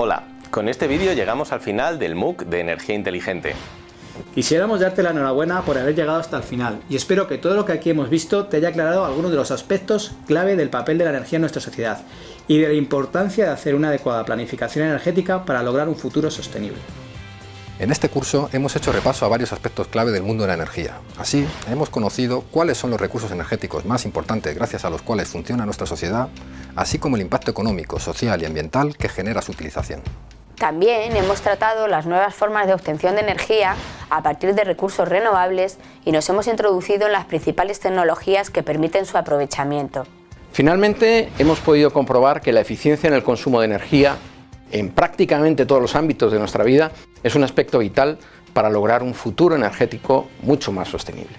Hola, con este vídeo llegamos al final del MOOC de Energía Inteligente. Quisiéramos darte la enhorabuena por haber llegado hasta el final y espero que todo lo que aquí hemos visto te haya aclarado algunos de los aspectos clave del papel de la energía en nuestra sociedad y de la importancia de hacer una adecuada planificación energética para lograr un futuro sostenible. En este curso hemos hecho repaso a varios aspectos clave del mundo de la energía. Así, hemos conocido cuáles son los recursos energéticos más importantes gracias a los cuales funciona nuestra sociedad, así como el impacto económico, social y ambiental que genera su utilización. También hemos tratado las nuevas formas de obtención de energía a partir de recursos renovables y nos hemos introducido en las principales tecnologías que permiten su aprovechamiento. Finalmente, hemos podido comprobar que la eficiencia en el consumo de energía en prácticamente todos los ámbitos de nuestra vida es un aspecto vital para lograr un futuro energético mucho más sostenible.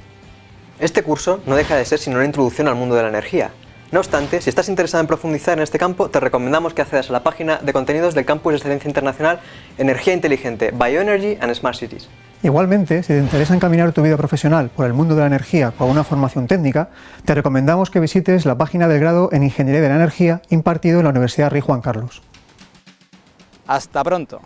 Este curso no deja de ser sino una introducción al mundo de la energía. No obstante, si estás interesado en profundizar en este campo, te recomendamos que accedas a la página de contenidos del Campus de Excelencia Internacional Energía Inteligente, Bioenergy and Smart Cities. Igualmente, si te interesa encaminar tu vida profesional por el mundo de la energía con una formación técnica, te recomendamos que visites la página del grado en Ingeniería de la Energía impartido en la Universidad Rey Juan Carlos. Hasta pronto.